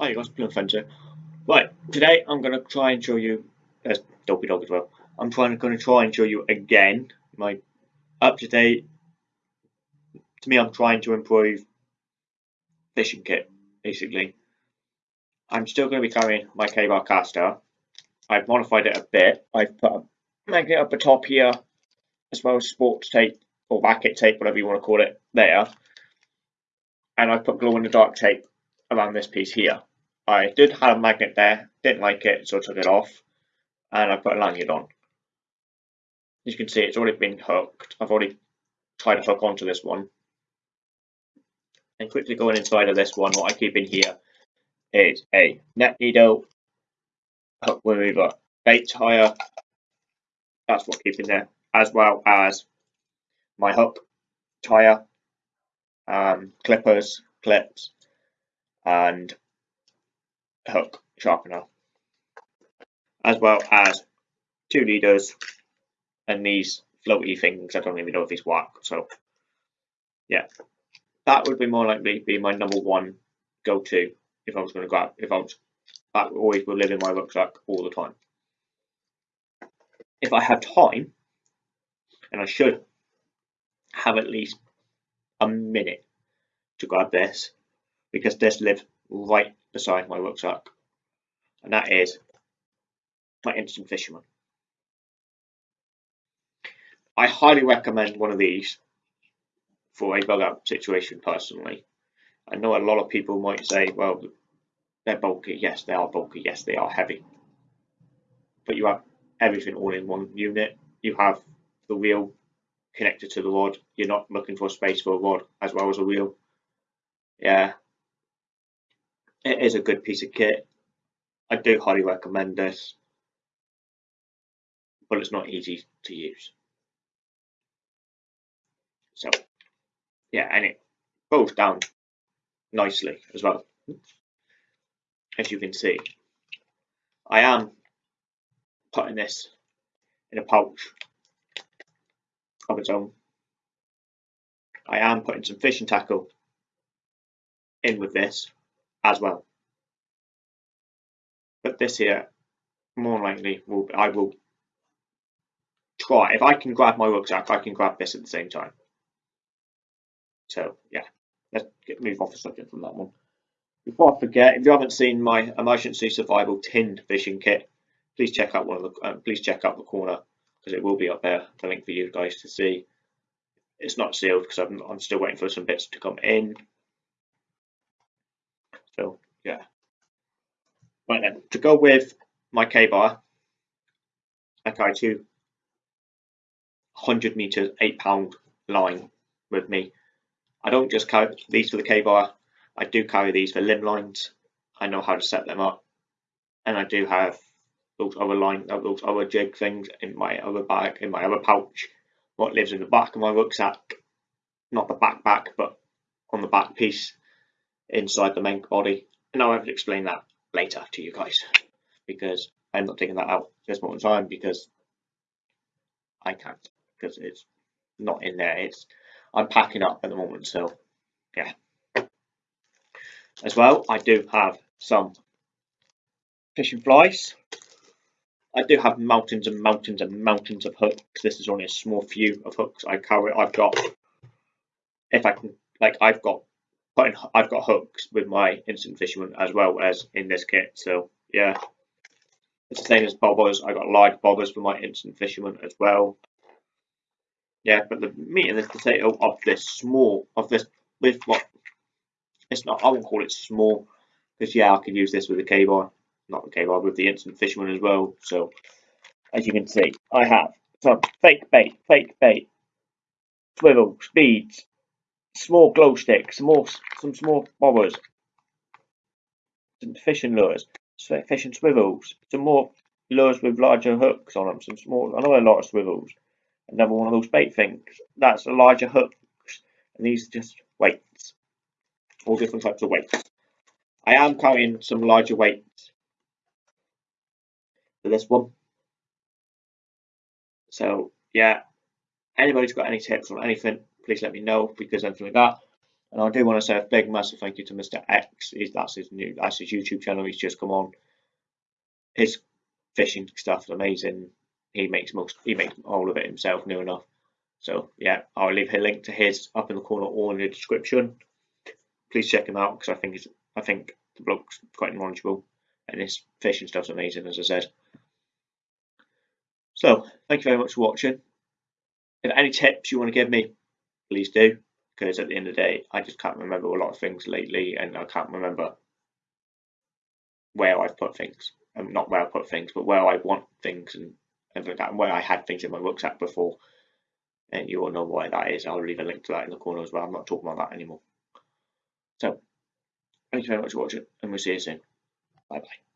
Hi guys, Plum Fencer. Right, today I'm going to try and show you, there's Dopey Dog as well, I'm trying going to try and show you again my up-to-date, to me I'm trying to improve fishing kit, basically. I'm still going to be carrying my K-Bar caster. I've modified it a bit. I've put a magnet up the top here, as well as sports tape, or racket tape, whatever you want to call it, there. And I've put glow-in-the-dark tape around this piece here. I did have a magnet there, didn't like it, so I took it off, and I put a lanyard on. As you can see, it's already been hooked. I've already tried to hook onto this one. And quickly going inside of this one, what I keep in here is a net needle, hook remover, bait tire, that's what I keep in there, as well as my hook, tire, um, clippers, clips, and hook sharpener, as well as two leaders and these floaty things. I don't even know if these work. So, yeah, that would be more likely be my number one go-to if I was going to grab. If I was, that always will live in my rucksack all the time. If I have time, and I should have at least a minute to grab this, because this lives right beside my rucksack, and that is my Instant Fisherman. I highly recommend one of these for a bug out situation personally. I know a lot of people might say, well, they're bulky. Yes, they are bulky. Yes, they are heavy. But you have everything all in one unit. You have the wheel connected to the rod. You're not looking for space for a rod as well as a wheel. Yeah, it is a good piece of kit. I do highly recommend this, but it's not easy to use. So, yeah, and it goes down nicely as well. As you can see, I am putting this in a pouch of its own. I am putting some fishing tackle in with this as well. But this here, more likely, will I will try. If I can grab my rucksack, I can grab this at the same time. So yeah, let's get, move off the subject from that one. Before I forget, if you haven't seen my emergency survival tinned fishing kit, please check out one of the uh, please check out the corner because it will be up there. The link for you guys to see. It's not sealed because I'm, I'm still waiting for some bits to come in. Yeah. Right then, to go with my K-bar, I carry two 100 meters, eight pound line with me. I don't just carry these for the K-bar, I do carry these for limb lines. I know how to set them up. And I do have those other line, uh, those other jig things in my other bag, in my other pouch. What lives in the back of my rucksack, not the backpack, but on the back piece inside the main body. And I'll have to explain that later to you guys because I'm not taking that out this moment in time because I can't because it's not in there. It's I'm packing up at the moment, so yeah. As well, I do have some fishing flies. I do have mountains and mountains and mountains of hooks. This is only a small few of hooks I carry. I've got, if I can, like I've got putting I've got hooks with my instant fisherman as well as in this kit. So yeah, it's the same as bobbers. I got large bobbers for my instant fisherman as well. Yeah, but the meat and the potato of this small of this with what it's not. I won't call it small because yeah, I could use this with the K-bar, not the K-bar with the instant fisherman as well. So as you can see, I have some fake bait, fake bait, swivel, speeds, small glow sticks, some more, some small bobbers, some fishing lures, fishing swivels, some more lures with larger hooks on them, some small, another lot of swivels, another one of those bait things. That's a larger hooks, and these are just weights, all different types of weights. I am carrying some larger weights for this one. So yeah, anybody's got any tips on anything, please let me know because anything like that. And I do want to say a big massive thank you to Mr. X. He's, that's his new that's his YouTube channel. He's just come on. His fishing stuff is amazing. He makes most he makes all of it himself new enough. So yeah, I'll leave a link to his up in the corner or in the description. Please check him out because I think he's I think the bloke's quite knowledgeable and his fishing stuff's amazing as I said. So thank you very much for watching. If any tips you want to give me, please do because at the end of the day, I just can't remember a lot of things lately, and I can't remember where I've put things. Um, not where I put things, but where I want things and like that, and where I had things in my rucksack before. And you all know why that is. I'll leave a link to that in the corner as well. I'm not talking about that anymore. So, thank you very much for watching, and we'll see you soon. Bye bye.